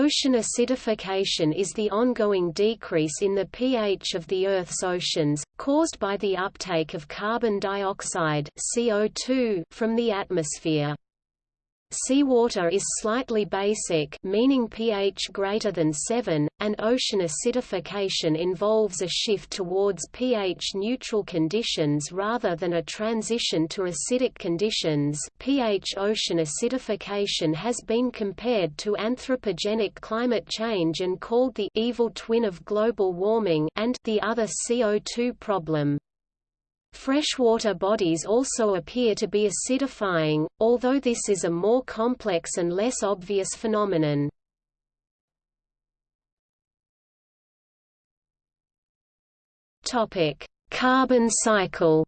Ocean acidification is the ongoing decrease in the pH of the Earth's oceans, caused by the uptake of carbon dioxide CO2 from the atmosphere. Seawater is slightly basic meaning pH greater than 7, and ocean acidification involves a shift towards pH-neutral conditions rather than a transition to acidic conditions pH Ocean acidification has been compared to anthropogenic climate change and called the evil twin of global warming and the other CO2 problem. Freshwater bodies also appear to be acidifying, although this is a more complex and less obvious phenomenon. Topic: Carbon cycle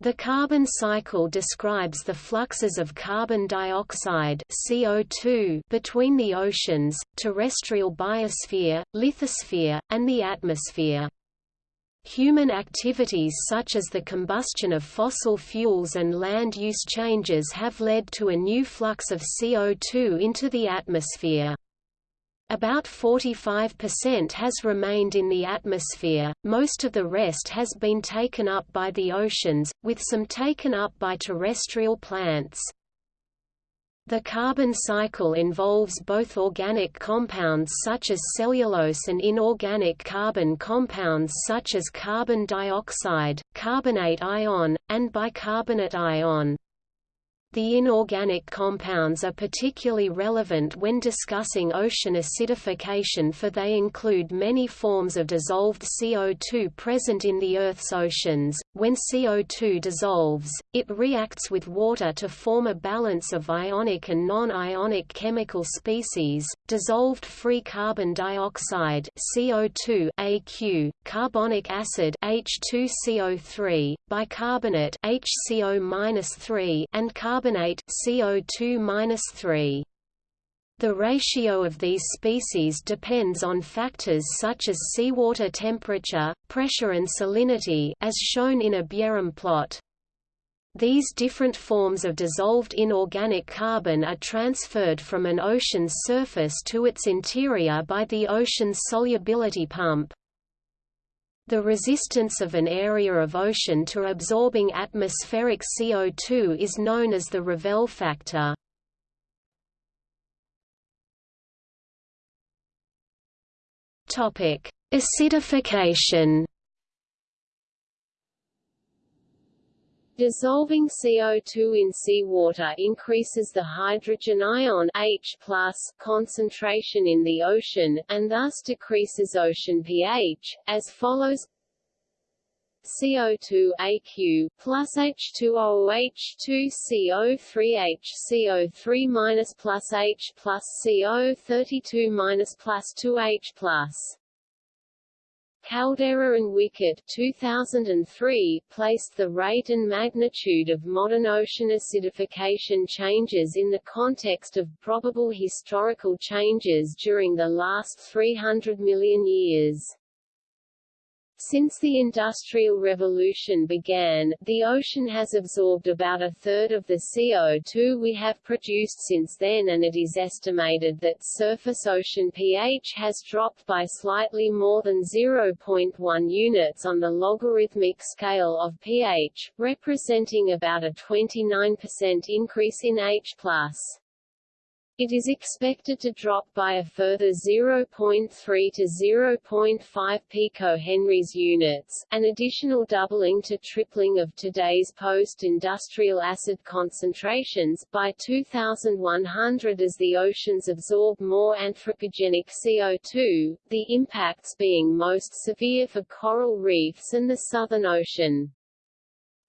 The carbon cycle describes the fluxes of carbon dioxide CO2 between the oceans, terrestrial biosphere, lithosphere, and the atmosphere. Human activities such as the combustion of fossil fuels and land use changes have led to a new flux of CO2 into the atmosphere. About 45% has remained in the atmosphere, most of the rest has been taken up by the oceans, with some taken up by terrestrial plants. The carbon cycle involves both organic compounds such as cellulose and inorganic carbon compounds such as carbon dioxide, carbonate ion, and bicarbonate ion. The inorganic compounds are particularly relevant when discussing ocean acidification for they include many forms of dissolved CO2 present in the Earth's oceans. When CO2 dissolves, it reacts with water to form a balance of ionic and non-ionic chemical species, dissolved free carbon dioxide CO2 AQ, carbonic acid H2CO3, bicarbonate HCO-3 and carbon carbonate CO2-3. The ratio of these species depends on factors such as seawater temperature, pressure and salinity as shown in a Bjerrum plot. These different forms of dissolved inorganic carbon are transferred from an ocean's surface to its interior by the ocean's solubility pump. The resistance of an area of ocean to absorbing atmospheric CO2 is known as the Revelle factor. Acidification. Dissolving CO2 in seawater increases the hydrogen ion H concentration in the ocean, and thus decreases ocean pH, as follows. CO2 AQ plus H2O H2 CO3 HCO3 minus plus H plus CO32 minus plus 2H plus Caldeira and Wickett 2003 placed the rate and magnitude of modern ocean acidification changes in the context of probable historical changes during the last 300 million years. Since the Industrial Revolution began, the ocean has absorbed about a third of the CO2 we have produced since then and it is estimated that surface ocean pH has dropped by slightly more than 0.1 units on the logarithmic scale of pH, representing about a 29% increase in H+. It is expected to drop by a further 0.3 to 0.5 picohenries units, an additional doubling to tripling of today's post-industrial acid concentrations, by 2100 as the oceans absorb more anthropogenic CO2, the impacts being most severe for coral reefs and the Southern Ocean.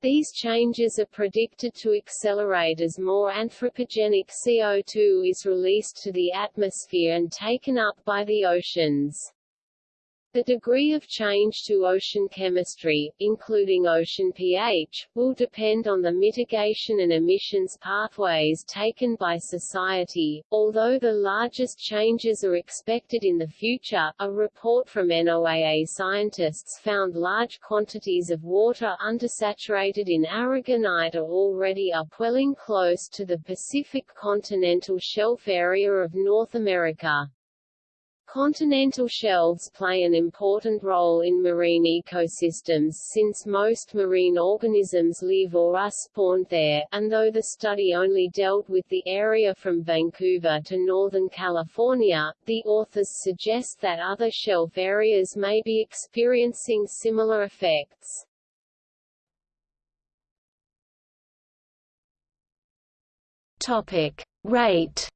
These changes are predicted to accelerate as more anthropogenic CO2 is released to the atmosphere and taken up by the oceans. The degree of change to ocean chemistry, including ocean pH, will depend on the mitigation and emissions pathways taken by society, although the largest changes are expected in the future. A report from NOAA scientists found large quantities of water undersaturated in aragonite are already upwelling close to the Pacific continental shelf area of North America. Continental shelves play an important role in marine ecosystems since most marine organisms live or are spawned there, and though the study only dealt with the area from Vancouver to Northern California, the authors suggest that other shelf areas may be experiencing similar effects. Topic. Rate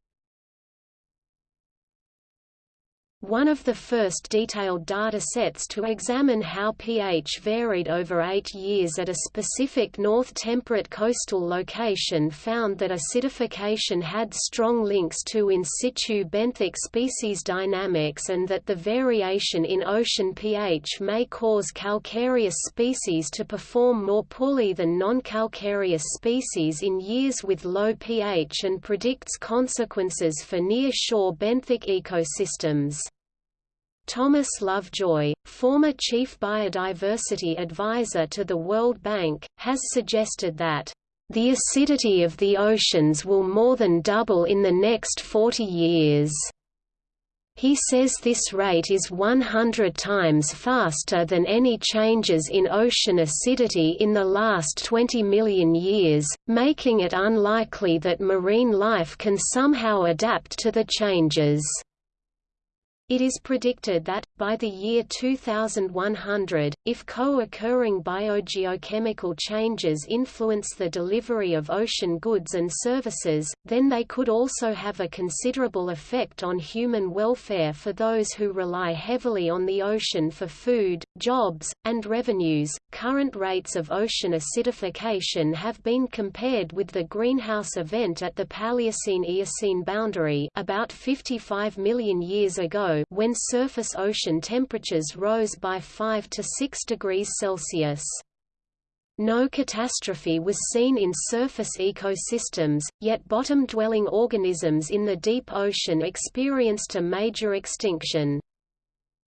One of the first detailed data sets to examine how pH varied over eight years at a specific north temperate coastal location found that acidification had strong links to in situ benthic species dynamics and that the variation in ocean pH may cause calcareous species to perform more poorly than non-calcareous species in years with low pH and predicts consequences for near-shore benthic ecosystems. Thomas Lovejoy, former chief biodiversity advisor to the World Bank, has suggested that the acidity of the oceans will more than double in the next 40 years. He says this rate is 100 times faster than any changes in ocean acidity in the last 20 million years, making it unlikely that marine life can somehow adapt to the changes. It is predicted that, by the year 2100, if co-occurring biogeochemical changes influence the delivery of ocean goods and services, then they could also have a considerable effect on human welfare for those who rely heavily on the ocean for food, jobs, and revenues. Current rates of ocean acidification have been compared with the greenhouse event at the Paleocene-Eocene boundary about 55 million years ago when surface ocean temperatures rose by 5 to 6 degrees Celsius. No catastrophe was seen in surface ecosystems, yet bottom-dwelling organisms in the deep ocean experienced a major extinction.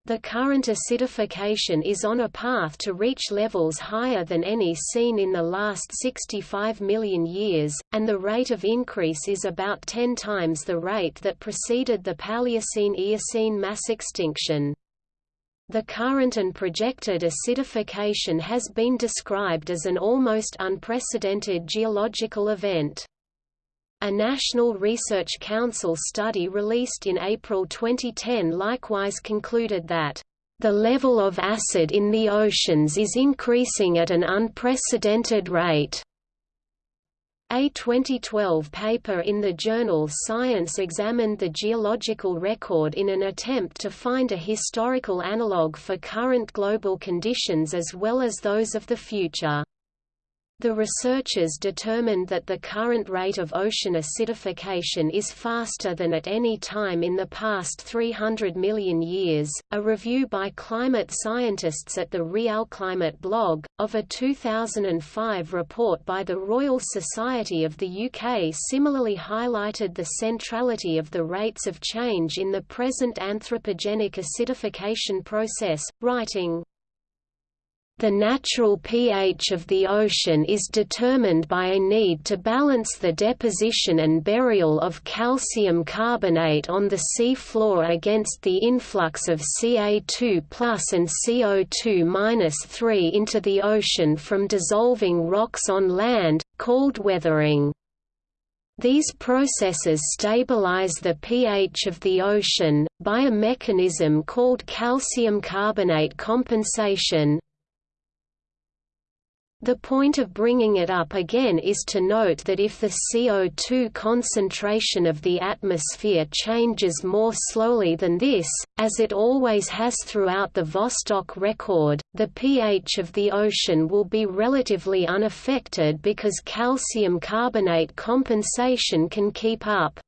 The current acidification is on a path to reach levels higher than any seen in the last 65 million years, and the rate of increase is about 10 times the rate that preceded the Paleocene-Eocene mass extinction. The current and projected acidification has been described as an almost unprecedented geological event. A National Research Council study released in April 2010 likewise concluded that the level of acid in the oceans is increasing at an unprecedented rate. A 2012 paper in the journal Science examined the geological record in an attempt to find a historical analogue for current global conditions as well as those of the future. The researchers determined that the current rate of ocean acidification is faster than at any time in the past 300 million years. A review by climate scientists at the RealClimate blog, of a 2005 report by the Royal Society of the UK similarly highlighted the centrality of the rates of change in the present anthropogenic acidification process, writing, the natural pH of the ocean is determined by a need to balance the deposition and burial of calcium carbonate on the sea floor against the influx of Ca2 and CO2 3 into the ocean from dissolving rocks on land, called weathering. These processes stabilize the pH of the ocean, by a mechanism called calcium carbonate compensation, the point of bringing it up again is to note that if the CO2 concentration of the atmosphere changes more slowly than this, as it always has throughout the Vostok record, the pH of the ocean will be relatively unaffected because calcium carbonate compensation can keep up.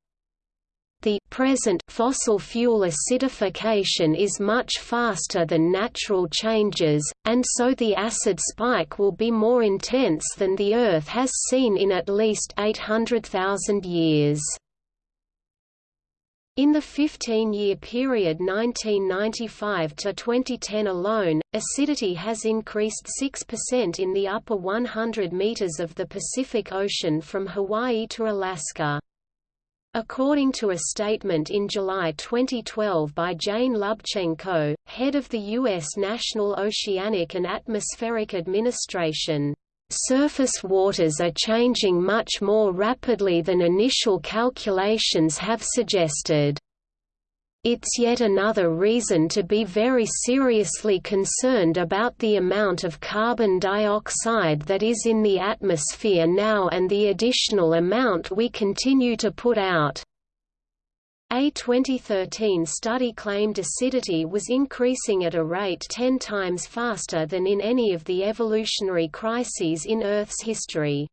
The present fossil fuel acidification is much faster than natural changes, and so the acid spike will be more intense than the Earth has seen in at least 800,000 years. In the 15-year period 1995 to 2010 alone, acidity has increased 6% in the upper 100 meters of the Pacific Ocean from Hawaii to Alaska. According to a statement in July 2012 by Jane Lubchenco, head of the U.S. National Oceanic and Atmospheric Administration, Surface waters are changing much more rapidly than initial calculations have suggested. It's yet another reason to be very seriously concerned about the amount of carbon dioxide that is in the atmosphere now and the additional amount we continue to put out. A 2013 study claimed acidity was increasing at a rate 10 times faster than in any of the evolutionary crises in Earth's history.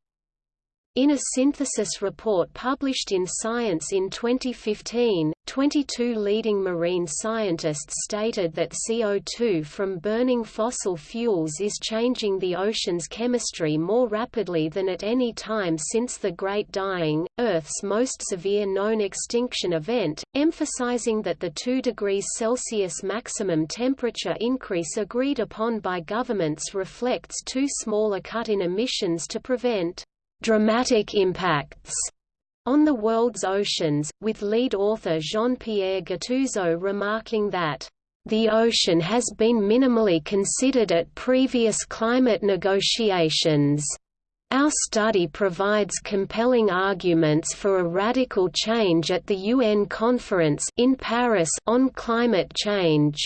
In a synthesis report published in Science in 2015, 22 leading marine scientists stated that CO2 from burning fossil fuels is changing the ocean's chemistry more rapidly than at any time since the Great Dying, Earth's most severe known extinction event, emphasizing that the 2 degrees Celsius maximum temperature increase agreed upon by governments reflects too small a cut in emissions to prevent dramatic impacts on the world's oceans, with lead author Jean-Pierre Gattuso remarking that the ocean has been minimally considered at previous climate negotiations. Our study provides compelling arguments for a radical change at the UN conference in Paris on climate change.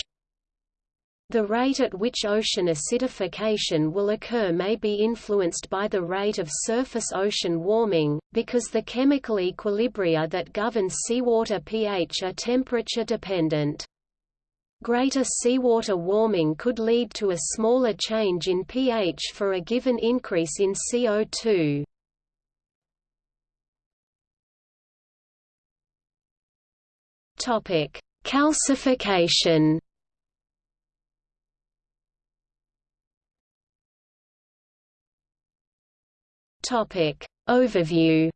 The rate at which ocean acidification will occur may be influenced by the rate of surface ocean warming, because the chemical equilibria that govern seawater pH are temperature dependent. Greater seawater warming could lead to a smaller change in pH for a given increase in CO2. Calcification Topic. Overview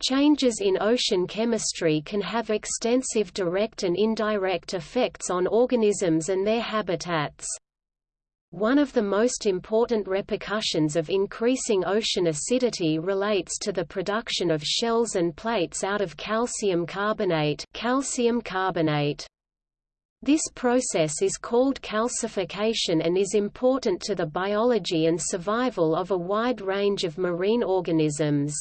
Changes in ocean chemistry can have extensive direct and indirect effects on organisms and their habitats. One of the most important repercussions of increasing ocean acidity relates to the production of shells and plates out of calcium carbonate, calcium carbonate. This process is called calcification and is important to the biology and survival of a wide range of marine organisms.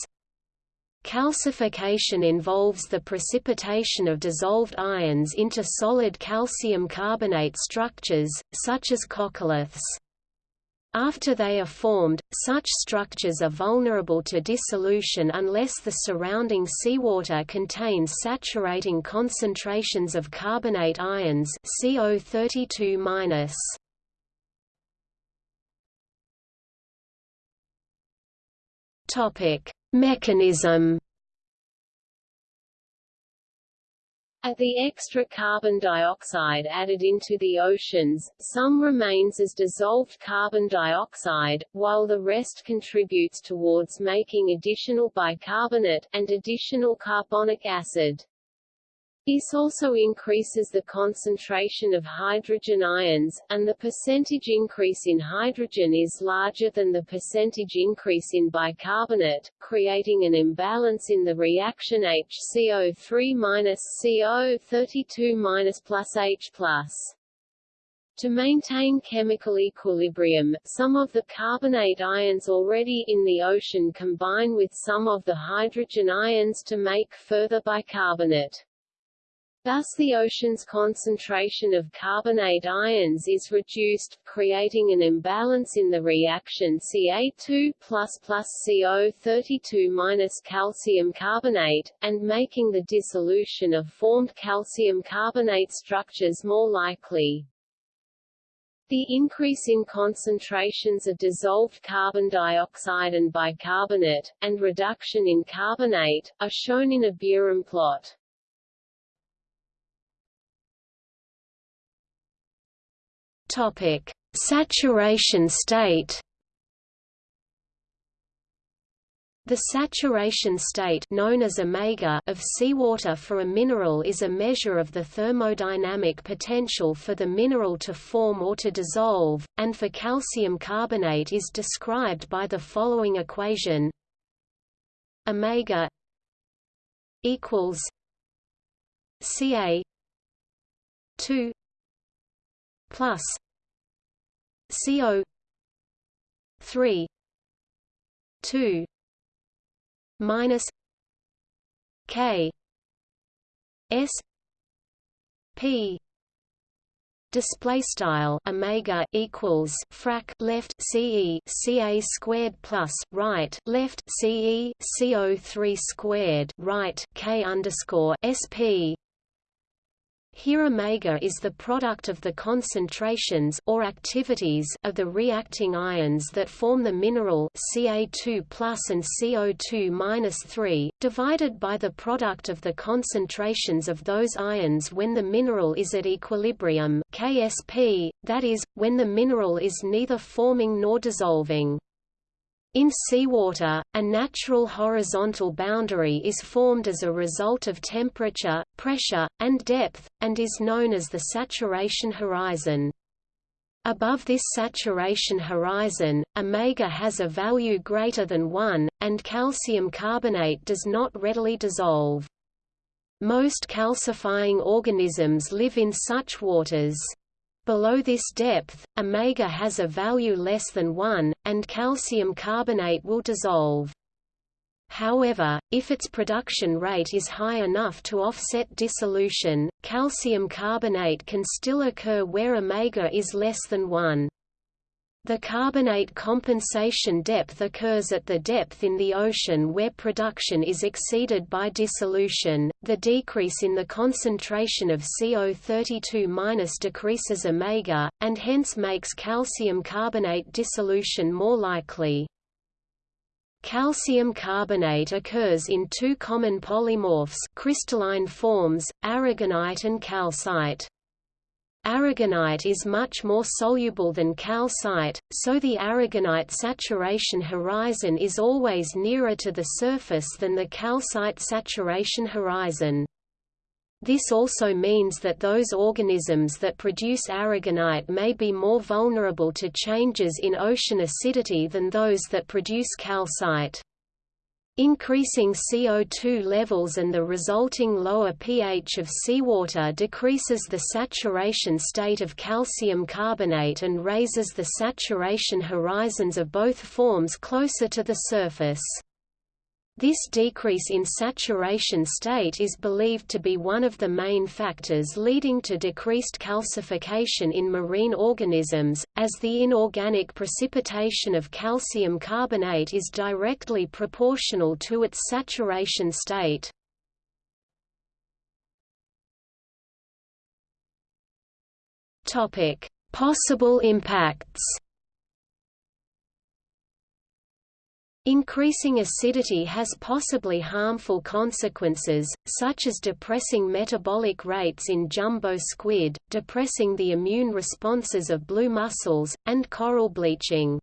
Calcification involves the precipitation of dissolved ions into solid calcium carbonate structures, such as coccoliths. After they are formed, such structures are vulnerable to dissolution unless the surrounding seawater contains saturating concentrations of carbonate ions CO32-. Topic: Mechanism At the extra carbon dioxide added into the oceans, some remains as dissolved carbon dioxide, while the rest contributes towards making additional bicarbonate, and additional carbonic acid. This also increases the concentration of hydrogen ions, and the percentage increase in hydrogen is larger than the percentage increase in bicarbonate, creating an imbalance in the reaction HCO3-CO32- plus H+. To maintain chemical equilibrium, some of the carbonate ions already in the ocean combine with some of the hydrogen ions to make further bicarbonate. Thus the ocean's concentration of carbonate ions is reduced, creating an imbalance in the reaction Ca2 plus plus CO32 minus calcium carbonate, and making the dissolution of formed calcium carbonate structures more likely. The increase in concentrations of dissolved carbon dioxide and bicarbonate, and reduction in carbonate, are shown in a Bjerrum plot. Topic: Saturation state. The saturation state known as omega of seawater for a mineral is a measure of the thermodynamic potential for the mineral to form or to dissolve, and for calcium carbonate is described by the following equation omega equals Ca 2 plus CO three two minus K S P display style omega equals frac left ce ca squared plus right left ce co3 squared right k underscore sp here omega is the product of the concentrations or activities of the reacting ions that form the mineral Ca2 and CO2 3, divided by the product of the concentrations of those ions when the mineral is at equilibrium KSP, that is, when the mineral is neither forming nor dissolving. In seawater, a natural horizontal boundary is formed as a result of temperature, pressure, and depth, and is known as the saturation horizon. Above this saturation horizon, omega has a value greater than 1, and calcium carbonate does not readily dissolve. Most calcifying organisms live in such waters. Below this depth, omega has a value less than 1, and calcium carbonate will dissolve. However, if its production rate is high enough to offset dissolution, calcium carbonate can still occur where omega is less than 1. The carbonate compensation depth occurs at the depth in the ocean where production is exceeded by dissolution. The decrease in the concentration of CO32- decreases omega, and hence makes calcium carbonate dissolution more likely. Calcium carbonate occurs in two common polymorphs crystalline forms, aragonite and calcite. Aragonite is much more soluble than calcite, so the aragonite saturation horizon is always nearer to the surface than the calcite saturation horizon. This also means that those organisms that produce aragonite may be more vulnerable to changes in ocean acidity than those that produce calcite. Increasing CO2 levels and the resulting lower pH of seawater decreases the saturation state of calcium carbonate and raises the saturation horizons of both forms closer to the surface. This decrease in saturation state is believed to be one of the main factors leading to decreased calcification in marine organisms, as the inorganic precipitation of calcium carbonate is directly proportional to its saturation state. Possible impacts Increasing acidity has possibly harmful consequences, such as depressing metabolic rates in jumbo squid, depressing the immune responses of blue mussels, and coral bleaching.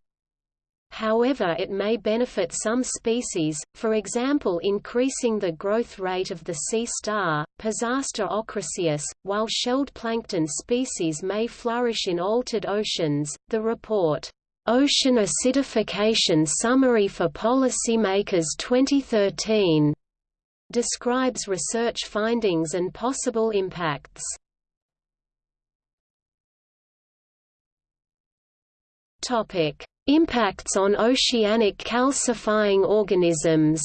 However it may benefit some species, for example increasing the growth rate of the sea star, Pisaster ochraceus, while shelled plankton species may flourish in altered oceans. The report Ocean Acidification Summary for Policymakers 2013 describes research findings and possible impacts. Topic: Impacts on oceanic calcifying organisms.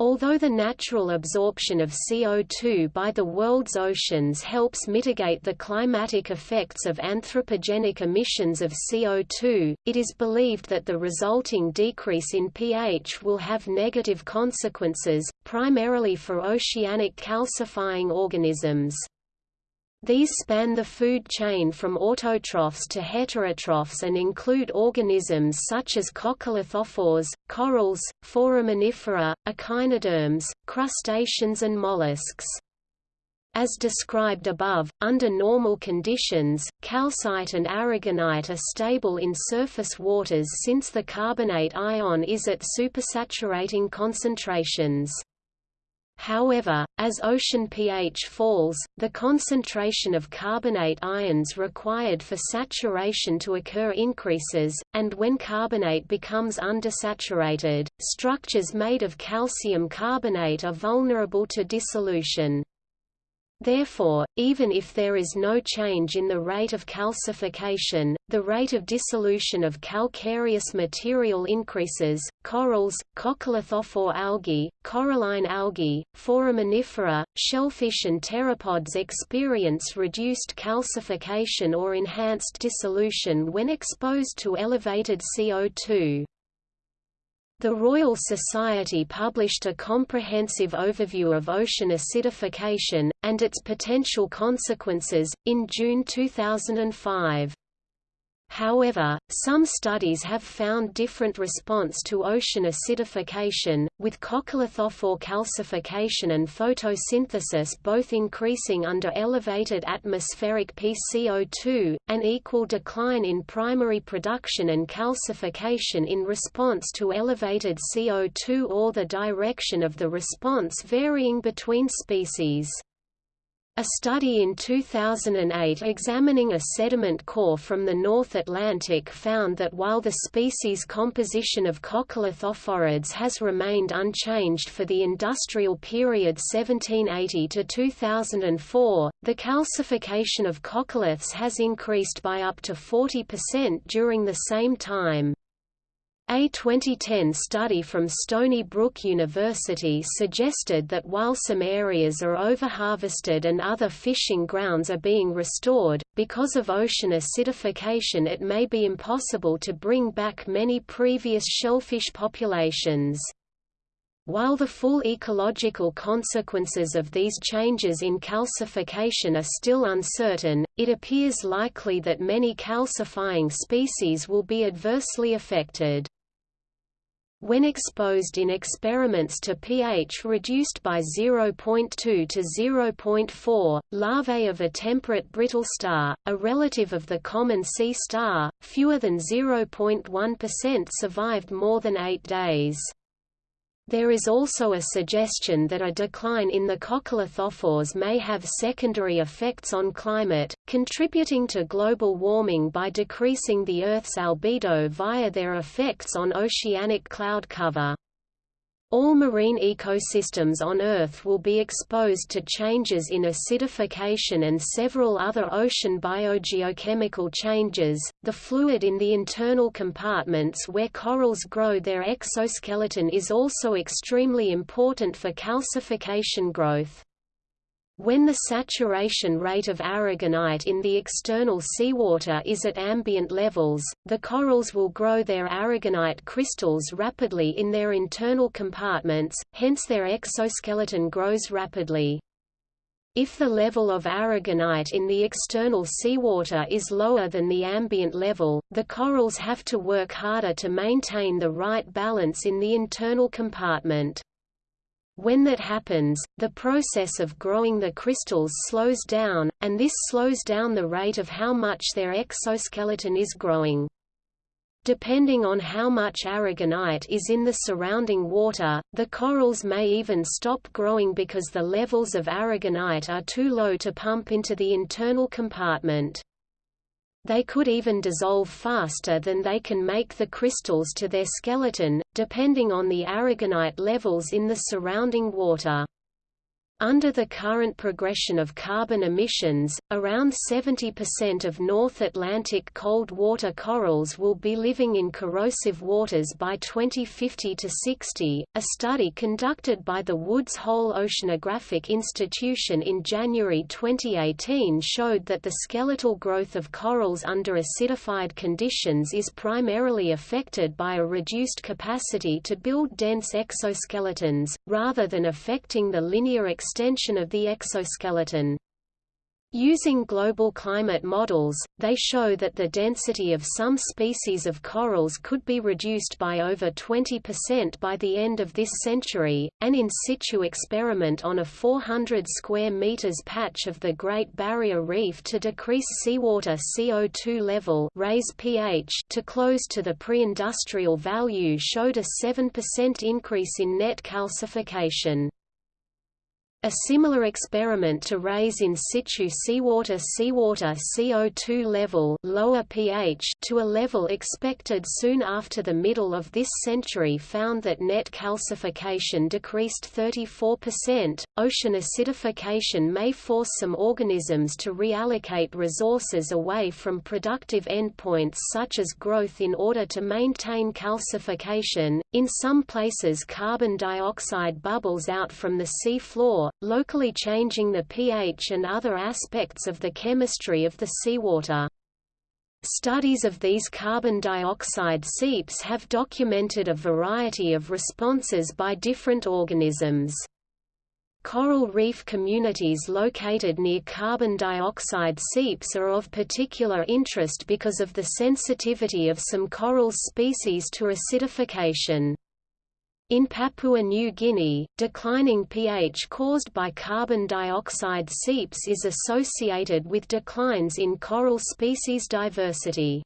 Although the natural absorption of CO2 by the world's oceans helps mitigate the climatic effects of anthropogenic emissions of CO2, it is believed that the resulting decrease in pH will have negative consequences, primarily for oceanic calcifying organisms. These span the food chain from autotrophs to heterotrophs and include organisms such as coccolithophores, corals, foraminifera, echinoderms, crustaceans and mollusks. As described above, under normal conditions, calcite and aragonite are stable in surface waters since the carbonate ion is at supersaturating concentrations. However, as ocean pH falls, the concentration of carbonate ions required for saturation to occur increases, and when carbonate becomes undersaturated, structures made of calcium carbonate are vulnerable to dissolution. Therefore, even if there is no change in the rate of calcification, the rate of dissolution of calcareous material increases. Corals, coccolithophore algae, coralline algae, foraminifera, shellfish and pteropods experience reduced calcification or enhanced dissolution when exposed to elevated CO2. The Royal Society published a comprehensive overview of ocean acidification, and its potential consequences, in June 2005. However, some studies have found different response to ocean acidification, with coccolithophore calcification and photosynthesis both increasing under elevated atmospheric PCO2, an equal decline in primary production and calcification in response to elevated CO2 or the direction of the response varying between species. A study in 2008 examining a sediment core from the North Atlantic found that while the species composition of coccolithophorids has remained unchanged for the industrial period 1780 to 2004, the calcification of coccoliths has increased by up to 40% during the same time. A 2010 study from Stony Brook University suggested that while some areas are overharvested and other fishing grounds are being restored, because of ocean acidification it may be impossible to bring back many previous shellfish populations. While the full ecological consequences of these changes in calcification are still uncertain, it appears likely that many calcifying species will be adversely affected. When exposed in experiments to pH reduced by 0.2 to 0.4, larvae of a temperate brittle star, a relative of the common sea star, fewer than 0.1% survived more than eight days. There is also a suggestion that a decline in the coccolithophores may have secondary effects on climate, contributing to global warming by decreasing the Earth's albedo via their effects on oceanic cloud cover. All marine ecosystems on Earth will be exposed to changes in acidification and several other ocean biogeochemical changes. The fluid in the internal compartments where corals grow their exoskeleton is also extremely important for calcification growth. When the saturation rate of aragonite in the external seawater is at ambient levels, the corals will grow their aragonite crystals rapidly in their internal compartments, hence their exoskeleton grows rapidly. If the level of aragonite in the external seawater is lower than the ambient level, the corals have to work harder to maintain the right balance in the internal compartment. When that happens, the process of growing the crystals slows down, and this slows down the rate of how much their exoskeleton is growing. Depending on how much aragonite is in the surrounding water, the corals may even stop growing because the levels of aragonite are too low to pump into the internal compartment. They could even dissolve faster than they can make the crystals to their skeleton, depending on the aragonite levels in the surrounding water. Under the current progression of carbon emissions, around 70% of North Atlantic cold water corals will be living in corrosive waters by 2050 to 60. A study conducted by the Woods Hole Oceanographic Institution in January 2018 showed that the skeletal growth of corals under acidified conditions is primarily affected by a reduced capacity to build dense exoskeletons, rather than affecting the linear extension of the exoskeleton. Using global climate models, they show that the density of some species of corals could be reduced by over 20% by the end of this century. An in situ experiment on a 400 square meters patch of the Great Barrier Reef to decrease seawater CO2 level, raise pH to close to the pre-industrial value showed a 7% increase in net calcification. A similar experiment to raise in situ seawater seawater CO2 level lower pH to a level expected soon after the middle of this century found that net calcification decreased 34%. Ocean acidification may force some organisms to reallocate resources away from productive endpoints such as growth in order to maintain calcification. In some places carbon dioxide bubbles out from the sea floor locally changing the pH and other aspects of the chemistry of the seawater. Studies of these carbon dioxide seeps have documented a variety of responses by different organisms. Coral reef communities located near carbon dioxide seeps are of particular interest because of the sensitivity of some coral species to acidification. In Papua New Guinea, declining pH caused by carbon dioxide seeps is associated with declines in coral species diversity.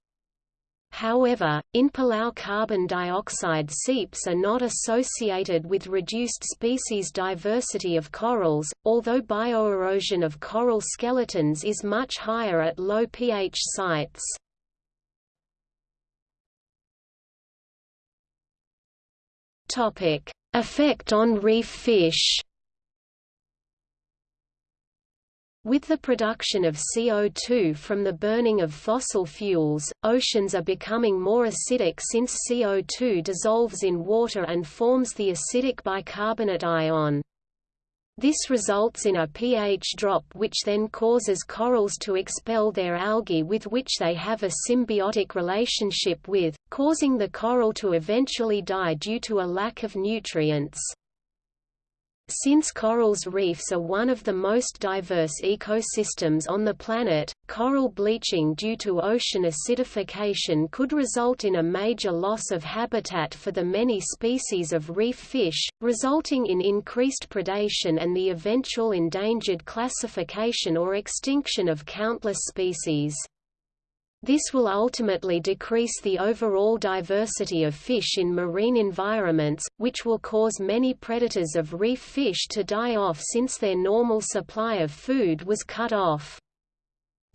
However, in Palau carbon dioxide seeps are not associated with reduced species diversity of corals, although bioerosion of coral skeletons is much higher at low pH sites. Topic: Effect on reef fish. With the production of CO2 from the burning of fossil fuels, oceans are becoming more acidic since CO2 dissolves in water and forms the acidic bicarbonate ion. This results in a pH drop which then causes corals to expel their algae with which they have a symbiotic relationship with, causing the coral to eventually die due to a lack of nutrients. Since corals reefs are one of the most diverse ecosystems on the planet, coral bleaching due to ocean acidification could result in a major loss of habitat for the many species of reef fish, resulting in increased predation and the eventual endangered classification or extinction of countless species. This will ultimately decrease the overall diversity of fish in marine environments, which will cause many predators of reef fish to die off since their normal supply of food was cut off.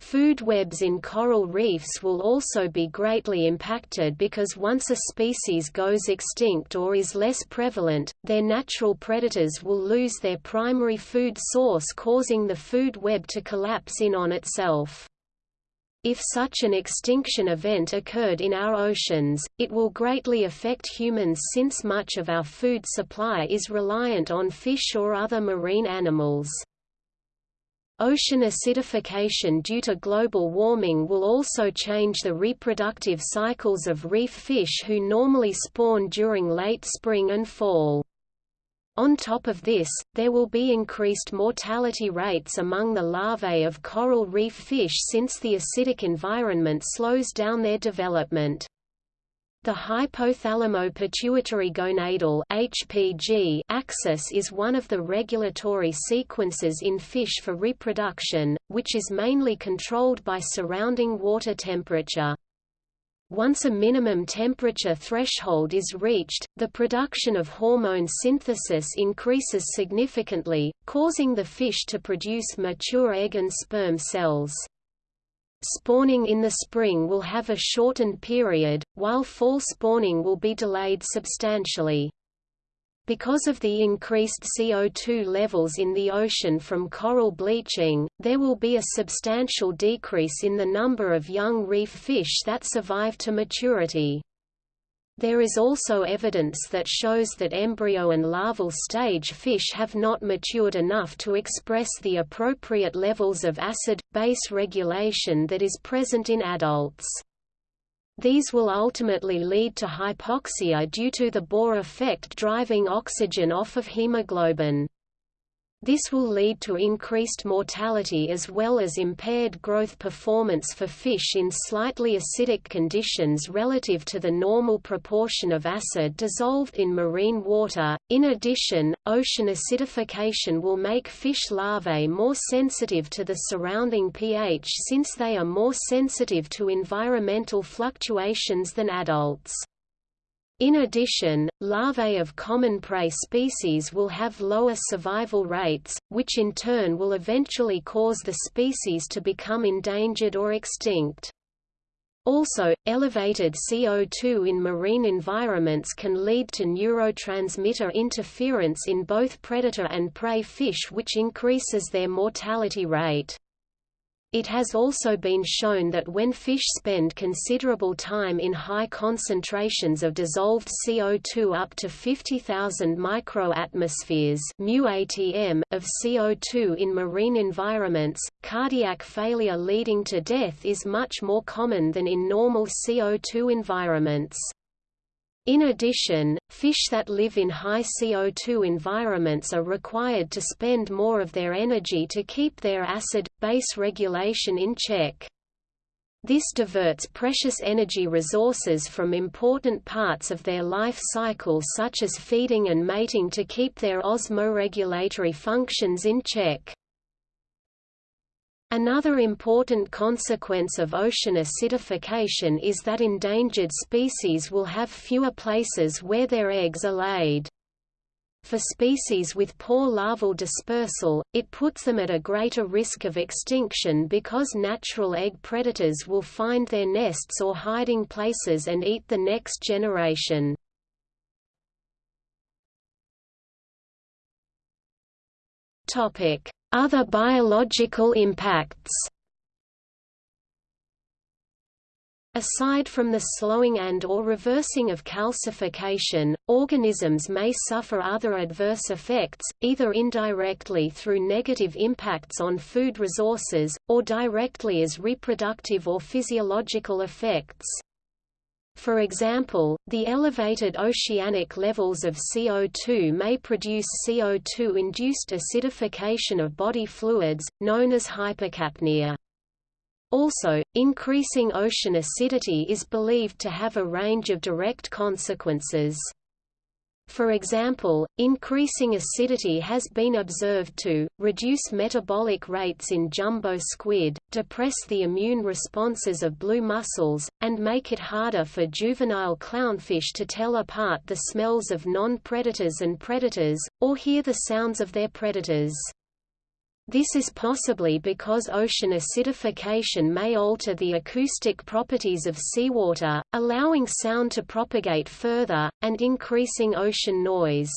Food webs in coral reefs will also be greatly impacted because once a species goes extinct or is less prevalent, their natural predators will lose their primary food source causing the food web to collapse in on itself. If such an extinction event occurred in our oceans, it will greatly affect humans since much of our food supply is reliant on fish or other marine animals. Ocean acidification due to global warming will also change the reproductive cycles of reef fish who normally spawn during late spring and fall. On top of this, there will be increased mortality rates among the larvae of coral reef fish since the acidic environment slows down their development. The hypothalamo-pituitary gonadal (HPG) axis is one of the regulatory sequences in fish for reproduction, which is mainly controlled by surrounding water temperature. Once a minimum temperature threshold is reached, the production of hormone synthesis increases significantly, causing the fish to produce mature egg and sperm cells. Spawning in the spring will have a shortened period, while fall spawning will be delayed substantially. Because of the increased CO2 levels in the ocean from coral bleaching, there will be a substantial decrease in the number of young reef fish that survive to maturity. There is also evidence that shows that embryo and larval stage fish have not matured enough to express the appropriate levels of acid-base regulation that is present in adults. These will ultimately lead to hypoxia due to the Bohr effect driving oxygen off of hemoglobin. This will lead to increased mortality as well as impaired growth performance for fish in slightly acidic conditions relative to the normal proportion of acid dissolved in marine water. In addition, ocean acidification will make fish larvae more sensitive to the surrounding pH since they are more sensitive to environmental fluctuations than adults. In addition, larvae of common prey species will have lower survival rates, which in turn will eventually cause the species to become endangered or extinct. Also, elevated CO2 in marine environments can lead to neurotransmitter interference in both predator and prey fish which increases their mortality rate. It has also been shown that when fish spend considerable time in high concentrations of dissolved CO2 up to 50,000 microatmospheres of CO2 in marine environments, cardiac failure leading to death is much more common than in normal CO2 environments. In addition, fish that live in high CO2 environments are required to spend more of their energy to keep their acid-base regulation in check. This diverts precious energy resources from important parts of their life cycle such as feeding and mating to keep their osmoregulatory functions in check. Another important consequence of ocean acidification is that endangered species will have fewer places where their eggs are laid. For species with poor larval dispersal, it puts them at a greater risk of extinction because natural egg predators will find their nests or hiding places and eat the next generation. Other biological impacts Aside from the slowing and or reversing of calcification, organisms may suffer other adverse effects, either indirectly through negative impacts on food resources, or directly as reproductive or physiological effects. For example, the elevated oceanic levels of CO2 may produce CO2-induced acidification of body fluids, known as hypercapnia. Also, increasing ocean acidity is believed to have a range of direct consequences. For example, increasing acidity has been observed to, reduce metabolic rates in jumbo squid, depress the immune responses of blue mussels, and make it harder for juvenile clownfish to tell apart the smells of non-predators and predators, or hear the sounds of their predators. This is possibly because ocean acidification may alter the acoustic properties of seawater, allowing sound to propagate further, and increasing ocean noise.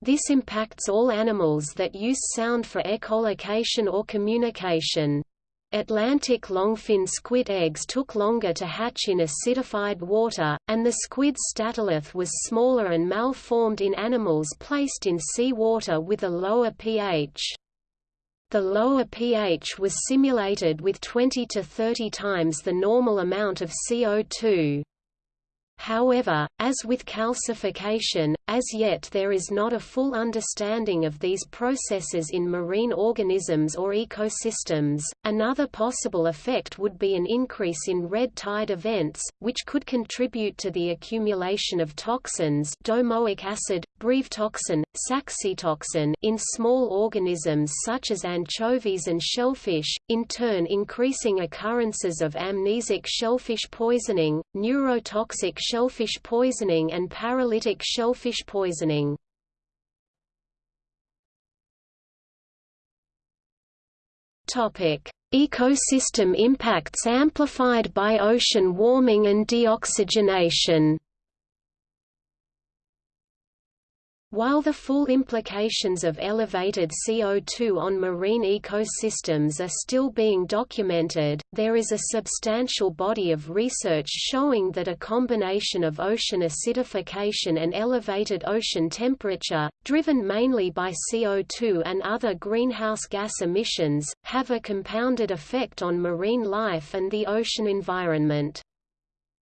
This impacts all animals that use sound for echolocation or communication. Atlantic longfin squid eggs took longer to hatch in acidified water, and the squid statolith was smaller and malformed in animals placed in seawater with a lower pH. The lower pH was simulated with 20 to 30 times the normal amount of CO2. However, as with calcification, as yet there is not a full understanding of these processes in marine organisms or ecosystems. Another possible effect would be an increase in red tide events, which could contribute to the accumulation of toxins domoic acid, brevetoxin, saxitoxin in small organisms such as anchovies and shellfish, in turn increasing occurrences of amnesic shellfish poisoning, neurotoxic shellfish poisoning and paralytic shellfish poisoning. Topic: Ecosystem impacts amplified by ocean warming and deoxygenation. While the full implications of elevated CO2 on marine ecosystems are still being documented, there is a substantial body of research showing that a combination of ocean acidification and elevated ocean temperature, driven mainly by CO2 and other greenhouse gas emissions, have a compounded effect on marine life and the ocean environment.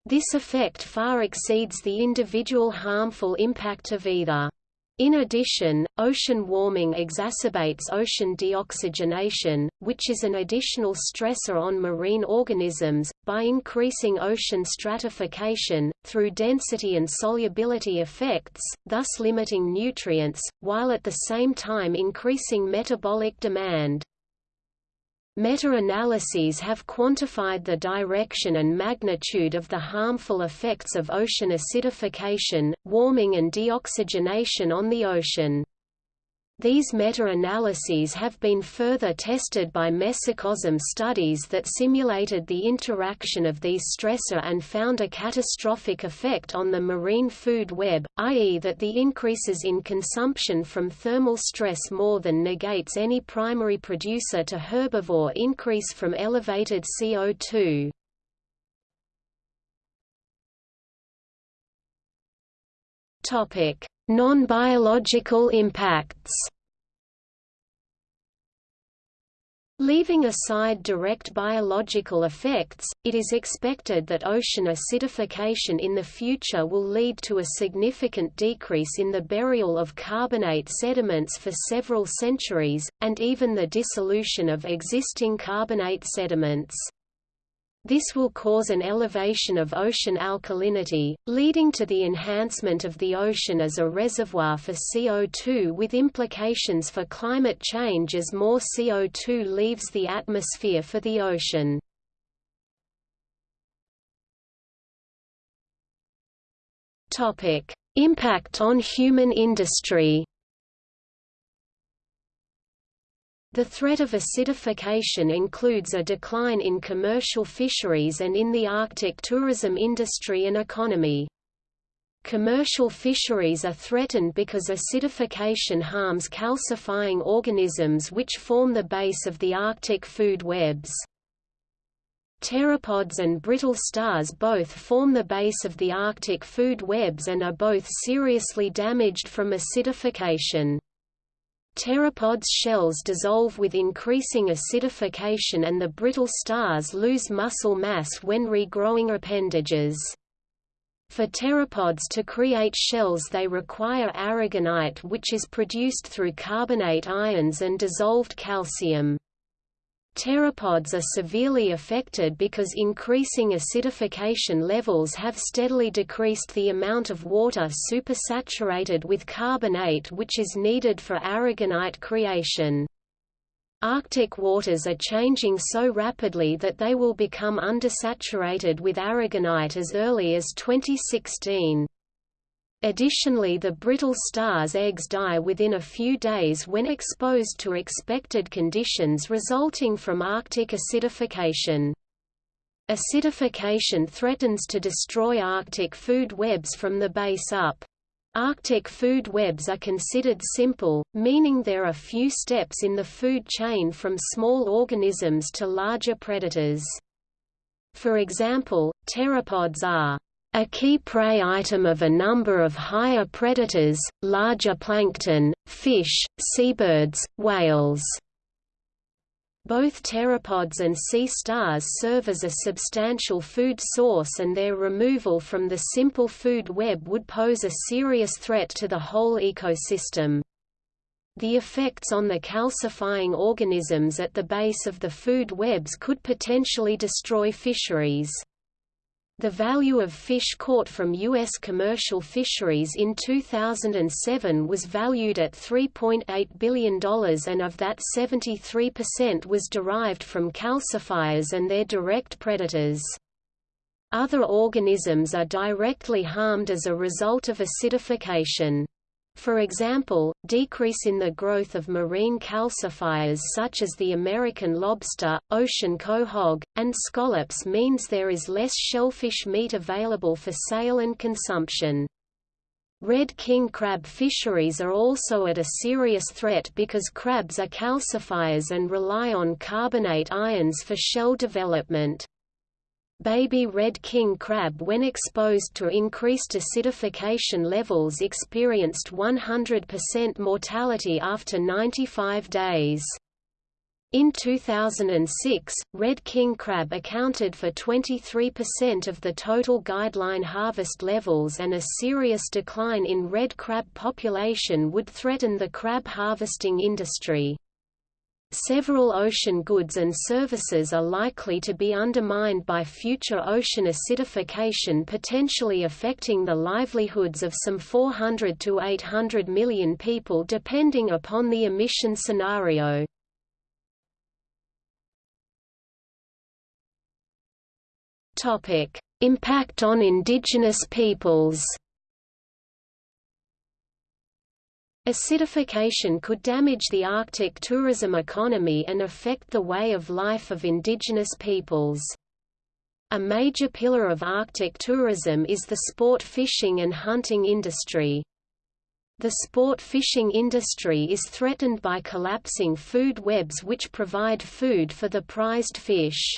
This effect far exceeds the individual harmful impact of either. In addition, ocean warming exacerbates ocean deoxygenation, which is an additional stressor on marine organisms, by increasing ocean stratification, through density and solubility effects, thus limiting nutrients, while at the same time increasing metabolic demand. Meta-analyses have quantified the direction and magnitude of the harmful effects of ocean acidification, warming and deoxygenation on the ocean. These meta-analyses have been further tested by mesocosm studies that simulated the interaction of these stressor and found a catastrophic effect on the marine food web, i.e. that the increases in consumption from thermal stress more than negates any primary producer to herbivore increase from elevated CO2. Non-biological impacts Leaving aside direct biological effects, it is expected that ocean acidification in the future will lead to a significant decrease in the burial of carbonate sediments for several centuries, and even the dissolution of existing carbonate sediments. This will cause an elevation of ocean alkalinity, leading to the enhancement of the ocean as a reservoir for CO2 with implications for climate change as more CO2 leaves the atmosphere for the ocean. Impact on human industry The threat of acidification includes a decline in commercial fisheries and in the Arctic tourism industry and economy. Commercial fisheries are threatened because acidification harms calcifying organisms which form the base of the Arctic food webs. Pteropods and brittle stars both form the base of the Arctic food webs and are both seriously damaged from acidification. Pteropods' shells dissolve with increasing acidification and the brittle stars lose muscle mass when regrowing appendages. For pteropods to create shells they require aragonite which is produced through carbonate ions and dissolved calcium. Pteropods are severely affected because increasing acidification levels have steadily decreased the amount of water supersaturated with carbonate which is needed for aragonite creation. Arctic waters are changing so rapidly that they will become undersaturated with aragonite as early as 2016. Additionally the brittle star's eggs die within a few days when exposed to expected conditions resulting from Arctic acidification. Acidification threatens to destroy Arctic food webs from the base up. Arctic food webs are considered simple, meaning there are few steps in the food chain from small organisms to larger predators. For example, pteropods are a key prey item of a number of higher predators, larger plankton, fish, seabirds, whales. Both pteropods and sea stars serve as a substantial food source and their removal from the simple food web would pose a serious threat to the whole ecosystem. The effects on the calcifying organisms at the base of the food webs could potentially destroy fisheries. The value of fish caught from U.S. commercial fisheries in 2007 was valued at $3.8 billion and of that 73% was derived from calcifiers and their direct predators. Other organisms are directly harmed as a result of acidification. For example, decrease in the growth of marine calcifiers such as the American lobster, ocean quahog, and scallops means there is less shellfish meat available for sale and consumption. Red king crab fisheries are also at a serious threat because crabs are calcifiers and rely on carbonate ions for shell development. Baby red king crab when exposed to increased acidification levels experienced 100% mortality after 95 days. In 2006, red king crab accounted for 23% of the total guideline harvest levels and a serious decline in red crab population would threaten the crab harvesting industry. Several ocean goods and services are likely to be undermined by future ocean acidification potentially affecting the livelihoods of some 400 to 800 million people depending upon the emission scenario. Impact on indigenous peoples. Acidification could damage the Arctic tourism economy and affect the way of life of indigenous peoples. A major pillar of Arctic tourism is the sport fishing and hunting industry. The sport fishing industry is threatened by collapsing food webs which provide food for the prized fish.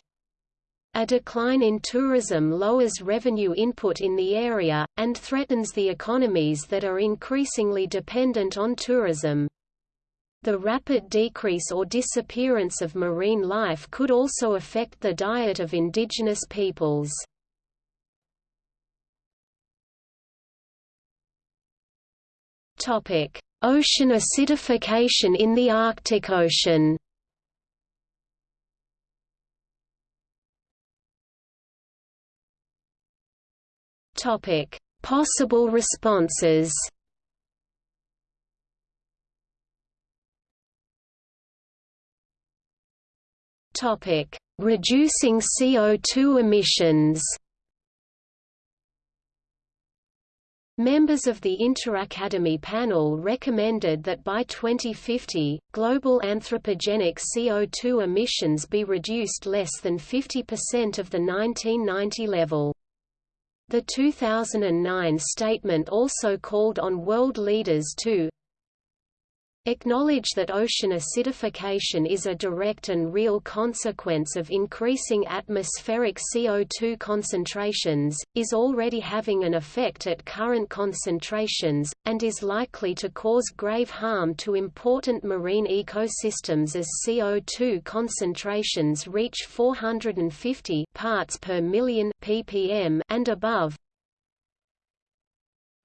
A decline in tourism lowers revenue input in the area, and threatens the economies that are increasingly dependent on tourism. The rapid decrease or disappearance of marine life could also affect the diet of indigenous peoples. Ocean acidification in the Arctic Ocean Topic: Possible responses. Topic: Reducing CO2 emissions. Members of the Interacademy panel recommended that by 2050, global anthropogenic CO2 emissions be reduced less than 50% of the 1990 level. The 2009 statement also called on world leaders to acknowledge that ocean acidification is a direct and real consequence of increasing atmospheric CO2 concentrations, is already having an effect at current concentrations, and is likely to cause grave harm to important marine ecosystems as CO2 concentrations reach 450 parts per million ppm and above,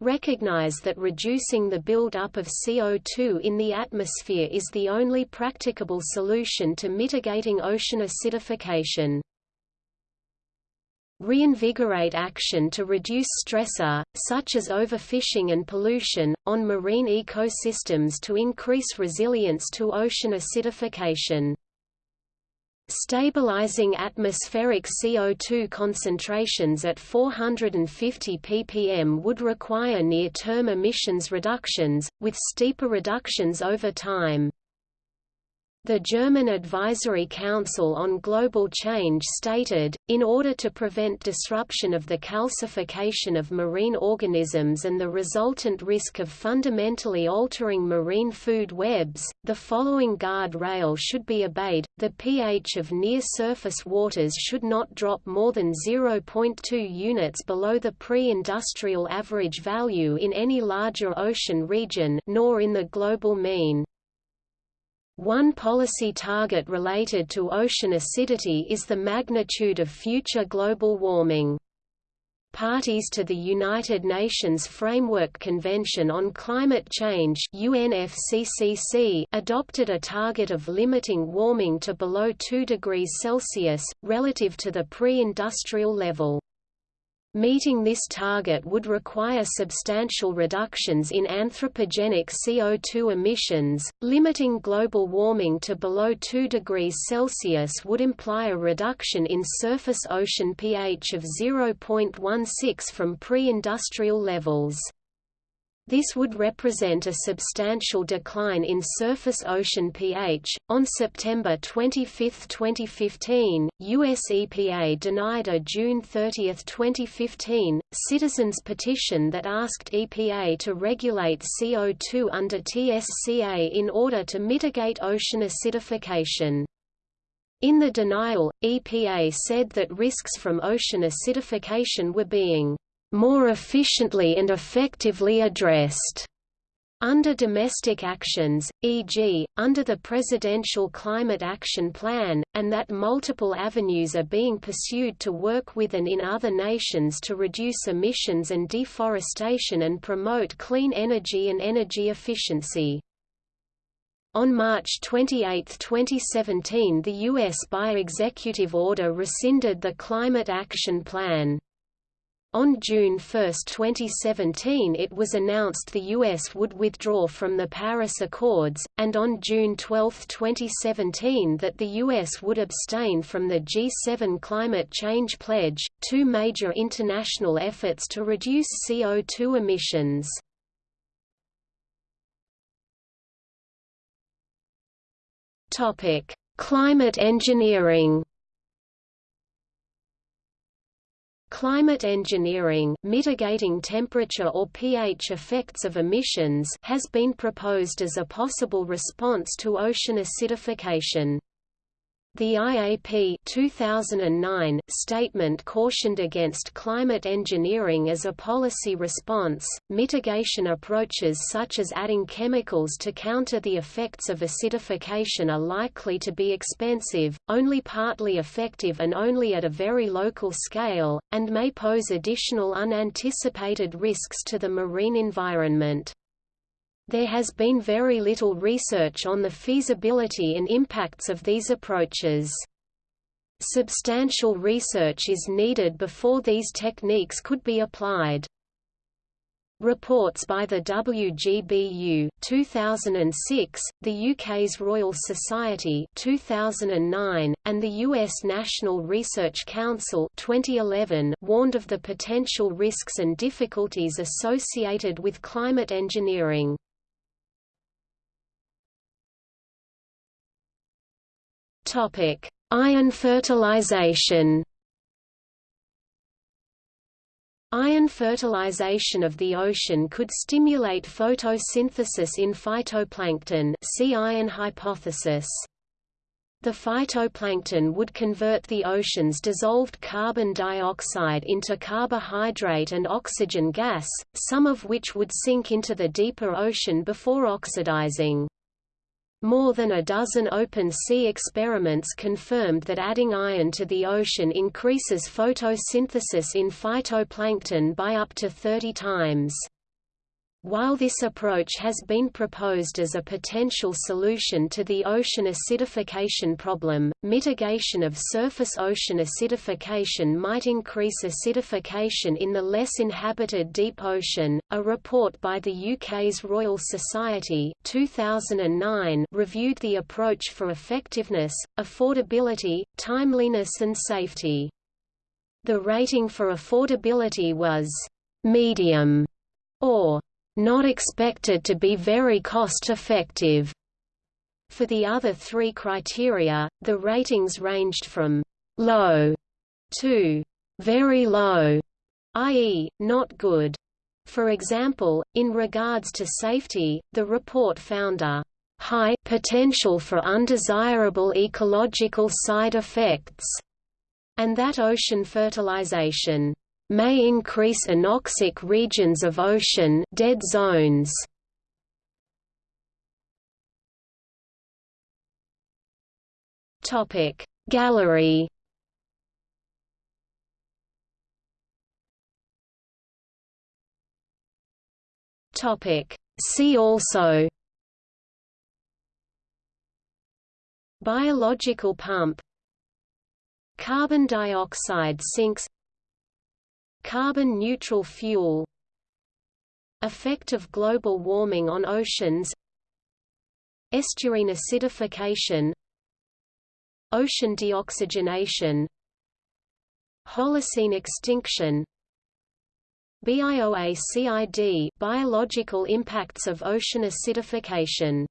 recognize that reducing the build-up of CO2 in the atmosphere is the only practicable solution to mitigating ocean acidification. Reinvigorate action to reduce stressor, such as overfishing and pollution, on marine ecosystems to increase resilience to ocean acidification. Stabilizing atmospheric CO2 concentrations at 450 ppm would require near-term emissions reductions, with steeper reductions over time. The German Advisory Council on Global Change stated, in order to prevent disruption of the calcification of marine organisms and the resultant risk of fundamentally altering marine food webs, the following guard rail should be obeyed, the pH of near-surface waters should not drop more than 0.2 units below the pre-industrial average value in any larger ocean region nor in the global mean. One policy target related to ocean acidity is the magnitude of future global warming. Parties to the United Nations Framework Convention on Climate Change UNFCCC adopted a target of limiting warming to below 2 degrees Celsius, relative to the pre-industrial level. Meeting this target would require substantial reductions in anthropogenic CO2 emissions. Limiting global warming to below 2 degrees Celsius would imply a reduction in surface ocean pH of 0.16 from pre-industrial levels. This would represent a substantial decline in surface ocean pH. On September 25, 2015, US EPA denied a June 30, 2015, citizens' petition that asked EPA to regulate CO2 under TSCA in order to mitigate ocean acidification. In the denial, EPA said that risks from ocean acidification were being more efficiently and effectively addressed Under domestic actions, e.g., under the Presidential Climate Action Plan, and that multiple avenues are being pursued to work with and in other nations to reduce emissions and deforestation and promote clean energy and energy efficiency. On March 28, 2017 the U.S. by executive order rescinded the Climate Action Plan. On June 1, 2017 it was announced the U.S. would withdraw from the Paris Accords, and on June 12, 2017 that the U.S. would abstain from the G7 Climate Change Pledge, two major international efforts to reduce CO2 emissions. Climate engineering Climate engineering mitigating temperature or pH effects of emissions has been proposed as a possible response to ocean acidification. The IAP 2009 statement cautioned against climate engineering as a policy response. Mitigation approaches such as adding chemicals to counter the effects of acidification are likely to be expensive, only partly effective and only at a very local scale, and may pose additional unanticipated risks to the marine environment. There has been very little research on the feasibility and impacts of these approaches. Substantial research is needed before these techniques could be applied. Reports by the WGBU 2006, the UK's Royal Society 2009, and the US National Research Council 2011 warned of the potential risks and difficulties associated with climate engineering. Topic: Iron fertilization. Iron fertilization of the ocean could stimulate photosynthesis in phytoplankton see iron hypothesis. The phytoplankton would convert the ocean's dissolved carbon dioxide into carbohydrate and oxygen gas, some of which would sink into the deeper ocean before oxidizing. More than a dozen open-sea experiments confirmed that adding iron to the ocean increases photosynthesis in phytoplankton by up to 30 times. While this approach has been proposed as a potential solution to the ocean acidification problem, mitigation of surface ocean acidification might increase acidification in the less inhabited deep ocean. A report by the UK's Royal Society 2009 reviewed the approach for effectiveness, affordability, timeliness and safety. The rating for affordability was medium or not expected to be very cost-effective. For the other three criteria, the ratings ranged from low to very low, i.e., not good. For example, in regards to safety, the report found a high potential for undesirable ecological side effects, and that ocean fertilization may increase anoxic regions of ocean dead zones. Topic Gallery Topic See also Biological pump Carbon dioxide sinks Carbon neutral fuel Effect of global warming on oceans Estuarine acidification Ocean deoxygenation Holocene extinction BIOACID biological impacts of ocean acidification